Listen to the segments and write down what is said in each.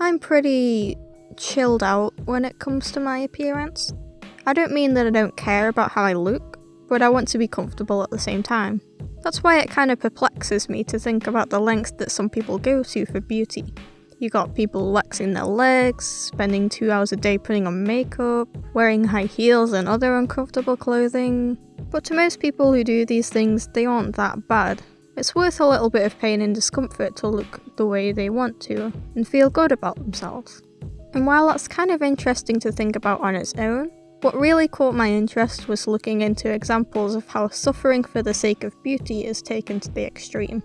I'm pretty chilled out when it comes to my appearance. I don't mean that I don't care about how I look, but I want to be comfortable at the same time. That's why it kind of perplexes me to think about the lengths that some people go to for beauty. You got people waxing their legs, spending two hours a day putting on makeup, wearing high heels and other uncomfortable clothing. But to most people who do these things, they aren't that bad. It's worth a little bit of pain and discomfort to look the way they want to and feel good about themselves. And while that's kind of interesting to think about on its own, what really caught my interest was looking into examples of how suffering for the sake of beauty is taken to the extreme.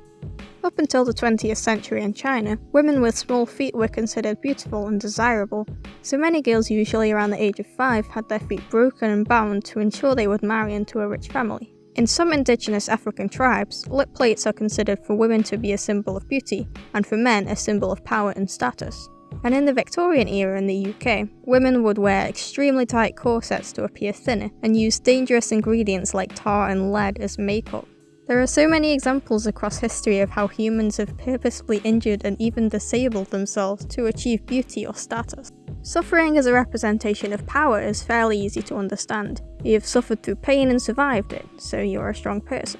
Up until the 20th century in China, women with small feet were considered beautiful and desirable, so many girls usually around the age of 5 had their feet broken and bound to ensure they would marry into a rich family. In some indigenous African tribes, lip plates are considered for women to be a symbol of beauty, and for men a symbol of power and status. And in the Victorian era in the UK, women would wear extremely tight corsets to appear thinner, and use dangerous ingredients like tar and lead as makeup. There are so many examples across history of how humans have purposefully injured and even disabled themselves to achieve beauty or status. Suffering as a representation of power is fairly easy to understand. You've suffered through pain and survived it, so you're a strong person.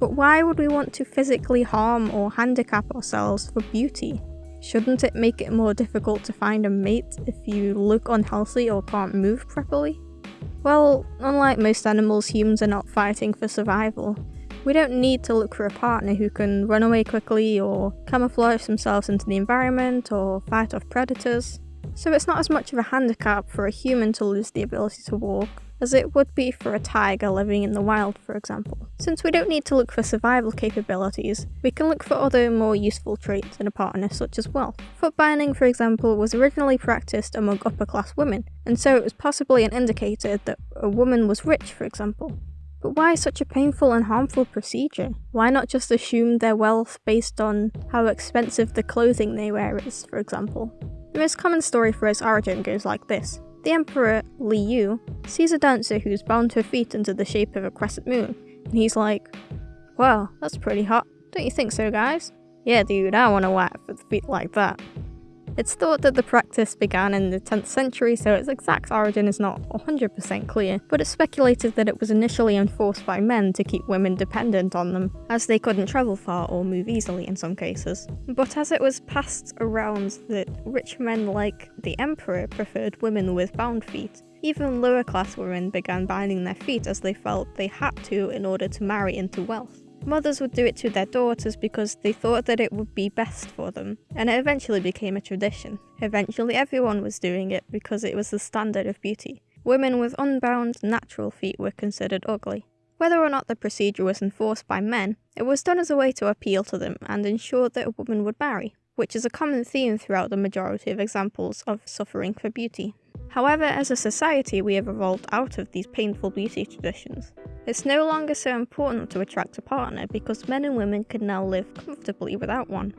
But why would we want to physically harm or handicap ourselves for beauty? Shouldn't it make it more difficult to find a mate if you look unhealthy or can't move properly? Well, unlike most animals, humans are not fighting for survival. We don't need to look for a partner who can run away quickly or camouflage themselves into the environment or fight off predators. So it's not as much of a handicap for a human to lose the ability to walk as it would be for a tiger living in the wild, for example. Since we don't need to look for survival capabilities, we can look for other more useful traits in a partner such as wealth. Foot binding, for example, was originally practiced among upper class women, and so it was possibly an indicator that a woman was rich, for example. But why such a painful and harmful procedure? Why not just assume their wealth based on how expensive the clothing they wear is, for example? The most common story for its origin goes like this. The Emperor, Li Yu, sees a dancer who's bound her feet into the shape of a crescent moon, and he's like, Well, that's pretty hot. Don't you think so, guys? Yeah, dude, I want a wife with feet like that. It's thought that the practice began in the 10th century, so its exact origin is not 100% clear, but it's speculated that it was initially enforced by men to keep women dependent on them, as they couldn't travel far or move easily in some cases. But as it was passed around that rich men like the emperor preferred women with bound feet, even lower class women began binding their feet as they felt they had to in order to marry into wealth. Mothers would do it to their daughters because they thought that it would be best for them, and it eventually became a tradition. Eventually everyone was doing it because it was the standard of beauty. Women with unbound, natural feet were considered ugly. Whether or not the procedure was enforced by men, it was done as a way to appeal to them and ensure that a woman would marry, which is a common theme throughout the majority of examples of suffering for beauty. However, as a society, we have evolved out of these painful beauty traditions. It's no longer so important to attract a partner because men and women can now live comfortably without one.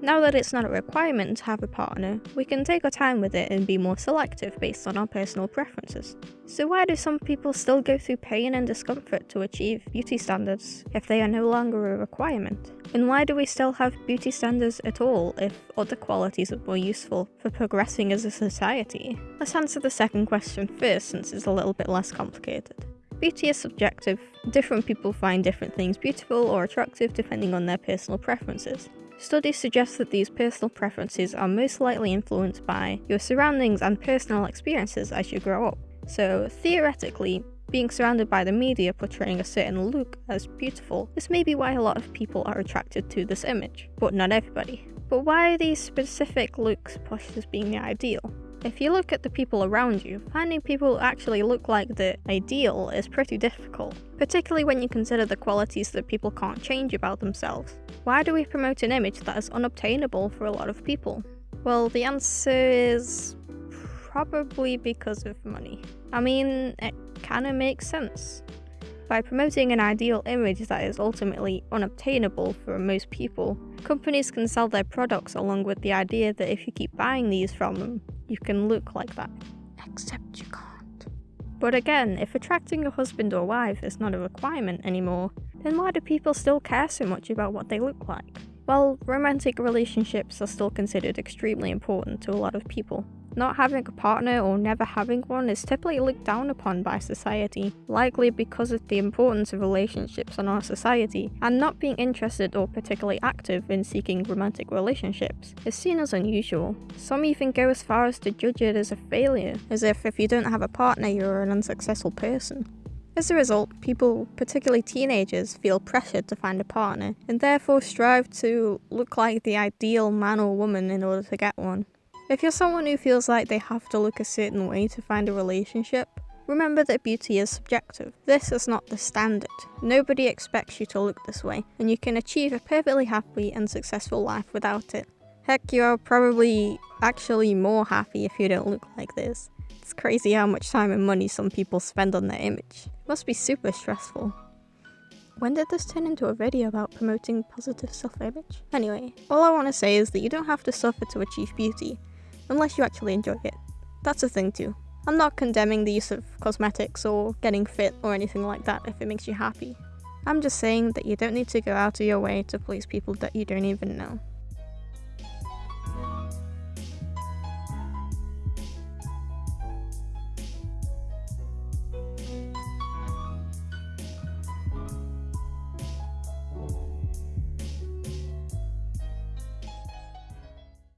Now that it's not a requirement to have a partner, we can take our time with it and be more selective based on our personal preferences. So why do some people still go through pain and discomfort to achieve beauty standards if they are no longer a requirement? And why do we still have beauty standards at all if other qualities are more useful for progressing as a society? Let's answer the second question first since it's a little bit less complicated. Beauty is subjective. Different people find different things beautiful or attractive depending on their personal preferences. Studies suggest that these personal preferences are most likely influenced by your surroundings and personal experiences as you grow up. So, theoretically, being surrounded by the media portraying a certain look as beautiful, this may be why a lot of people are attracted to this image, but not everybody. But why are these specific looks pushed as being the ideal? If you look at the people around you, finding people who actually look like the ideal is pretty difficult, particularly when you consider the qualities that people can't change about themselves. Why do we promote an image that is unobtainable for a lot of people? Well, the answer is probably because of money. I mean, it kinda makes sense. By promoting an ideal image that is ultimately unobtainable for most people, companies can sell their products along with the idea that if you keep buying these from them, you can look like that. Except you can't. But again, if attracting a husband or wife is not a requirement anymore, then why do people still care so much about what they look like? Well, romantic relationships are still considered extremely important to a lot of people. Not having a partner or never having one is typically looked down upon by society, likely because of the importance of relationships in our society, and not being interested or particularly active in seeking romantic relationships is seen as unusual. Some even go as far as to judge it as a failure, as if if you don't have a partner you're an unsuccessful person. As a result, people, particularly teenagers, feel pressured to find a partner and therefore strive to look like the ideal man or woman in order to get one. If you're someone who feels like they have to look a certain way to find a relationship, remember that beauty is subjective. This is not the standard. Nobody expects you to look this way, and you can achieve a perfectly happy and successful life without it. Heck, you are probably actually more happy if you don't look like this. It's crazy how much time and money some people spend on their image. It must be super stressful. When did this turn into a video about promoting positive self-image? Anyway, all I want to say is that you don't have to suffer to achieve beauty, unless you actually enjoy it. That's a thing too. I'm not condemning the use of cosmetics or getting fit or anything like that if it makes you happy. I'm just saying that you don't need to go out of your way to please people that you don't even know.